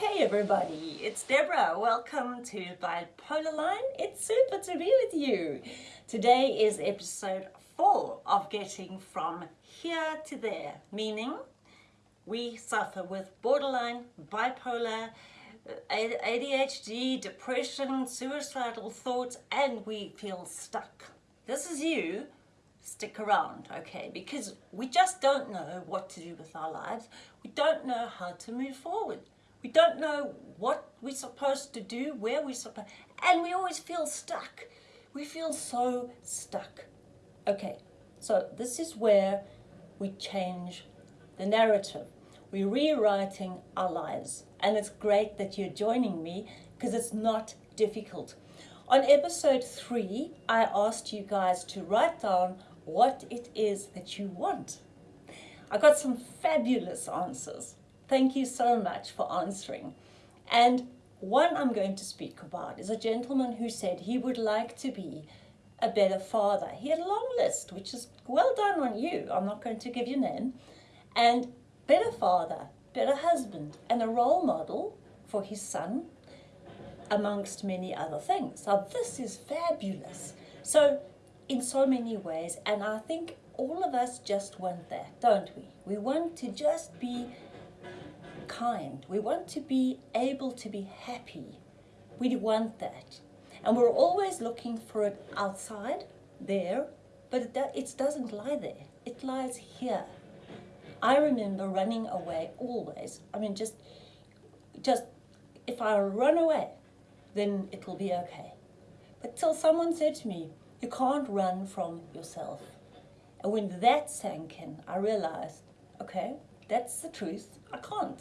Hey everybody, it's Deborah. Welcome to Bipolar Line. It's super to be with you. Today is episode 4 of getting from here to there, meaning we suffer with borderline, bipolar, uh, ADHD, depression, suicidal thoughts, and we feel stuck. This is you. Stick around, okay? Because we just don't know what to do with our lives. We don't know how to move forward. We don't know what we're supposed to do, where we're supposed, and we always feel stuck. We feel so stuck. Okay, so this is where we change the narrative. We're rewriting our lives. And it's great that you're joining me because it's not difficult. On episode three, I asked you guys to write down what it is that you want. I got some fabulous answers. Thank you so much for answering. And one I'm going to speak about is a gentleman who said he would like to be a better father. He had a long list, which is well done on you. I'm not going to give you name. And better father, better husband, and a role model for his son, amongst many other things. So this is fabulous. So in so many ways, and I think all of us just want that, don't we? We want to just be kind. We want to be able to be happy. We want that. And we're always looking for it outside, there, but it, it doesn't lie there. It lies here. I remember running away always. I mean, just, just, if I run away, then it'll be okay. But till someone said to me, you can't run from yourself. And when that sank in, I realized, okay, that's the truth. I can't.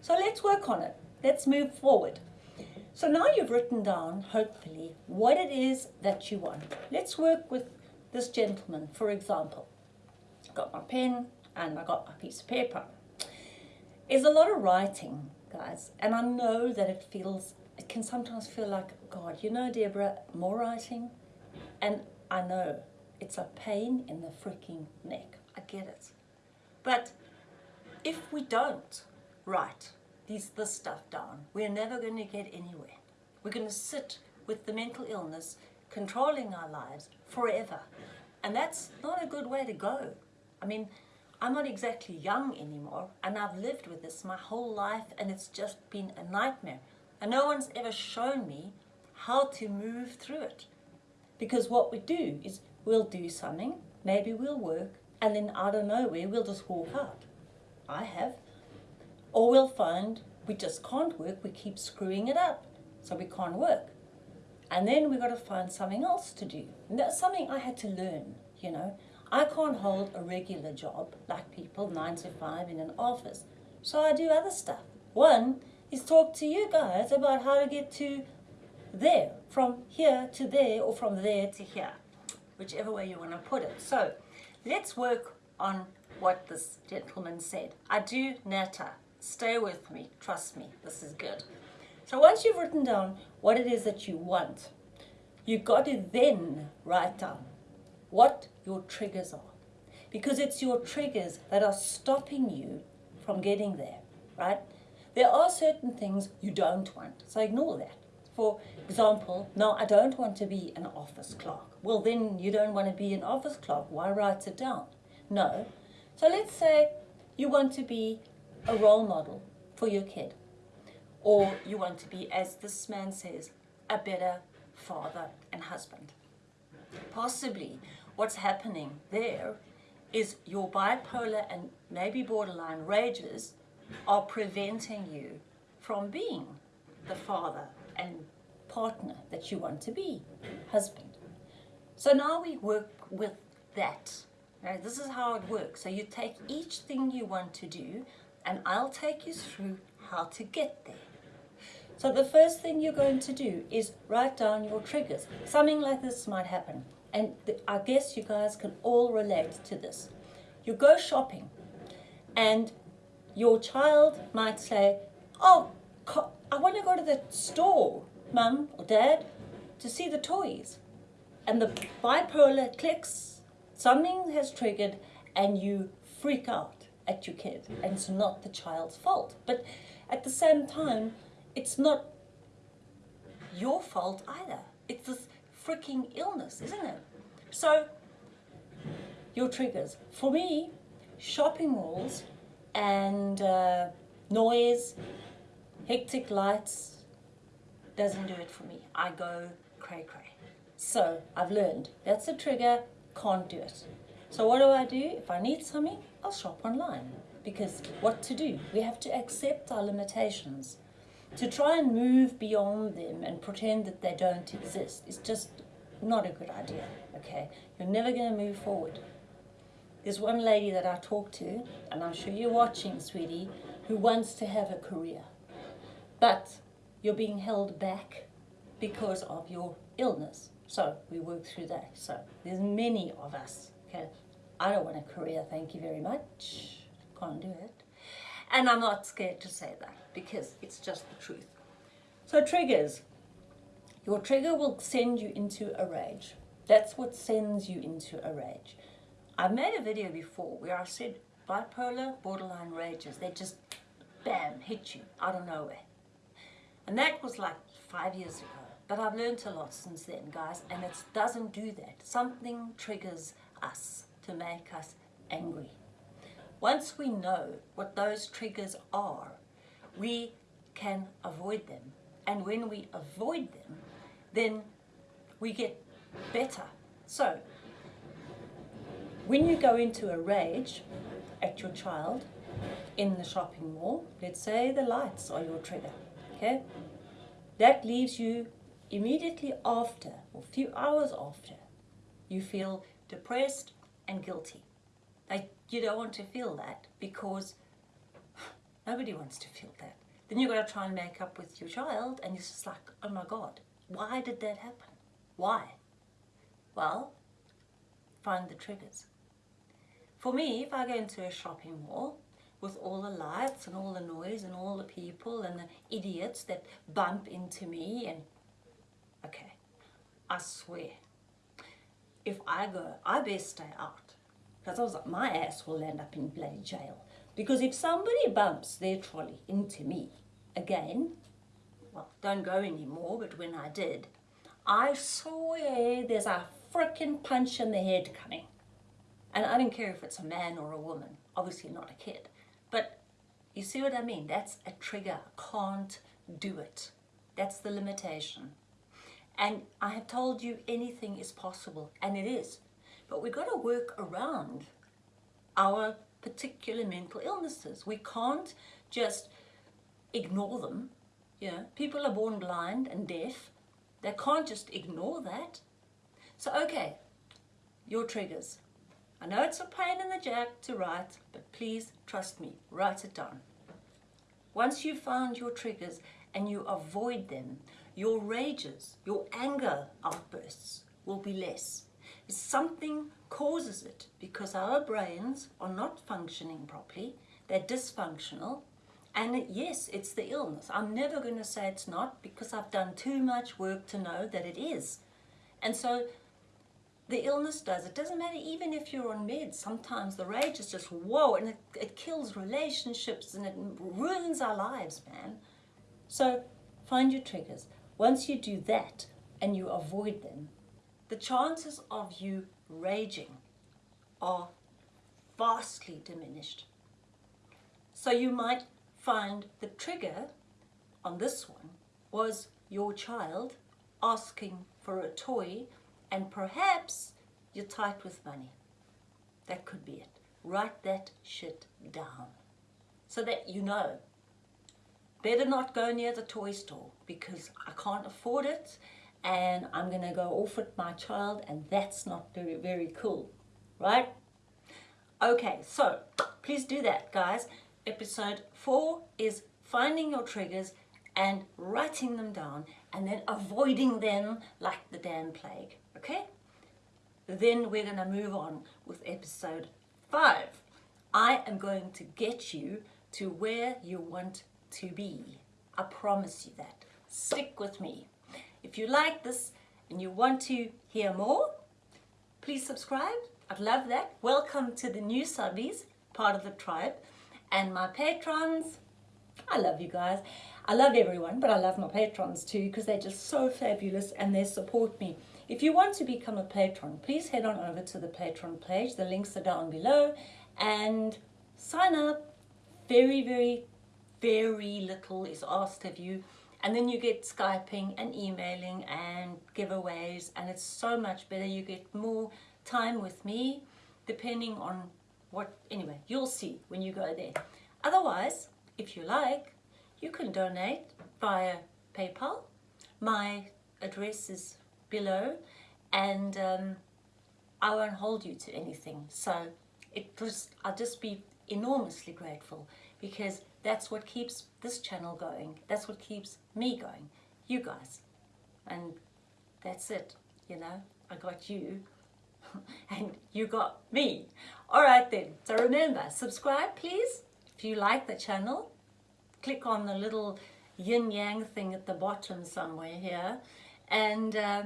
So let's work on it. Let's move forward. So now you've written down, hopefully, what it is that you want. Let's work with this gentleman, for example. I've Got my pen and I got my piece of paper. There's a lot of writing, guys, and I know that it feels, it can sometimes feel like, God, you know, Deborah, more writing? And I know it's a pain in the freaking neck. I get it. But if we don't write these, this stuff down, we're never going to get anywhere. We're going to sit with the mental illness controlling our lives forever. And that's not a good way to go. I mean, I'm not exactly young anymore, and I've lived with this my whole life, and it's just been a nightmare. And no one's ever shown me how to move through it. Because what we do is we'll do something, maybe we'll work, and then out of nowhere we'll just walk out. I have. Or we'll find we just can't work, we keep screwing it up, so we can't work. And then we've got to find something else to do. And that's something I had to learn, you know. I can't hold a regular job like people, nine to five in an office. So I do other stuff. One is talk to you guys about how to get to there, from here to there, or from there to here, whichever way you want to put it. So let's work on what this gentleman said. I do nata. Stay with me. Trust me. This is good. So once you've written down what it is that you want, you've got to then write down what your triggers are. Because it's your triggers that are stopping you from getting there, right? There are certain things you don't want, so ignore that. For example, no, I don't want to be an office clerk. Well, then you don't want to be an office clerk. Why write it down? No. So let's say you want to be a role model for your kid. Or you want to be, as this man says, a better father and husband. Possibly what's happening there is your bipolar and maybe borderline rages are preventing you from being the father and partner that you want to be, husband. So now we work with that. Right? This is how it works. So you take each thing you want to do and I'll take you through how to get there. So the first thing you're going to do is write down your triggers. Something like this might happen. And I guess you guys can all relate to this. You go shopping and your child might say, oh, I want to go to the store, mum or dad, to see the toys. And the bipolar clicks, something has triggered and you freak out at your kid and it's not the child's fault. But at the same time, it's not your fault either. It's this freaking illness, isn't it? So, your triggers. For me, shopping malls and uh, noise, hectic lights doesn't do it for me. I go cray cray. So I've learned that's a trigger, can't do it. So what do I do? If I need something, I'll shop online. Because what to do? We have to accept our limitations. To try and move beyond them and pretend that they don't exist is just not a good idea, okay? You're never going to move forward. There's one lady that I talked to, and I'm sure you're watching, sweetie, who wants to have a career. But you're being held back because of your illness. So we work through that. So there's many of us. Okay, I don't want a career, thank you very much. Can't do it. And I'm not scared to say that because it's just the truth. So triggers. Your trigger will send you into a rage. That's what sends you into a rage. I've made a video before where I said bipolar, borderline rages, they just bam, hit you out of nowhere. And that was like five years ago. But I've learned a lot since then, guys, and it doesn't do that. Something triggers us to make us angry. Once we know what those triggers are, we can avoid them. And when we avoid them, then we get better. So, when you go into a rage at your child in the shopping mall, let's say the lights are your trigger, okay? That leaves you immediately after, or a few hours after, you feel depressed and guilty. Like you don't want to feel that because nobody wants to feel that. Then you've got to try and make up with your child and it's just like, oh my God, why did that happen? Why? Well, find the triggers. For me, if I go into a shopping mall with all the lights and all the noise and all the people and the idiots that bump into me and okay, I swear, if I go, I best stay out because I was like, my ass will end up in bloody jail. Because if somebody bumps their trolley into me again, well, don't go anymore, but when I did, I swear there's a freaking punch in the head coming. And I don't care if it's a man or a woman, obviously not a kid. But you see what I mean? That's a trigger. Can't do it. That's the limitation. And I have told you anything is possible, and it is. But we've got to work around our particular mental illnesses. We can't just ignore them. You know, people are born blind and deaf. They can't just ignore that. So, okay, your triggers. I know it's a pain in the jack to write, but please trust me, write it down. Once you've found your triggers and you avoid them, your rages, your anger outbursts will be less. Something causes it because our brains are not functioning properly, they're dysfunctional, and yes, it's the illness. I'm never going to say it's not because I've done too much work to know that it is. And so the illness does. It doesn't matter even if you're on meds. Sometimes the rage is just whoa, and it, it kills relationships and it ruins our lives, man. So find your triggers. Once you do that and you avoid them, the chances of you raging are vastly diminished. So you might find the trigger on this one was your child asking for a toy and perhaps you're tight with money. That could be it. Write that shit down so that you know better not go near the toy store because I can't afford it and I'm going to go off with my child and that's not very, very cool, right? Okay, so please do that, guys. Episode 4 is finding your triggers and writing them down and then avoiding them like the damn plague, okay? Then we're going to move on with episode 5. I am going to get you to where you want to be. I promise you that. Stick with me. If you like this and you want to hear more, please subscribe. I'd love that. Welcome to the new subbies, part of the tribe. And my patrons, I love you guys. I love everyone, but I love my patrons too because they're just so fabulous and they support me. If you want to become a patron, please head on over to the Patreon page. The links are down below and sign up. Very, very, very little is asked of you. And then you get Skyping and emailing and giveaways and it's so much better. You get more time with me depending on what, anyway, you'll see when you go there. Otherwise, if you like, you can donate via PayPal. My address is below and um, I won't hold you to anything. So it just, I'll just be enormously grateful because that's what keeps this channel going. That's what keeps me going. You guys. And that's it, you know. I got you and you got me. All right then. So remember, subscribe please if you like the channel. Click on the little yin yang thing at the bottom somewhere here. And uh,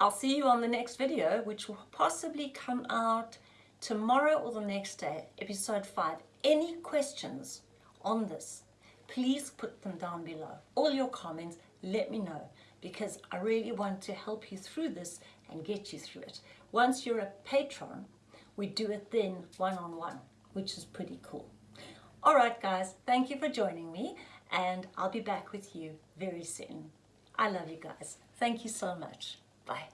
I'll see you on the next video, which will possibly come out tomorrow or the next day, episode 5. Any questions on this, please put them down below. All your comments, let me know because I really want to help you through this and get you through it. Once you're a patron, we do it then one-on-one, -on -one, which is pretty cool. All right, guys, thank you for joining me, and I'll be back with you very soon. I love you guys. Thank you so much. Bye.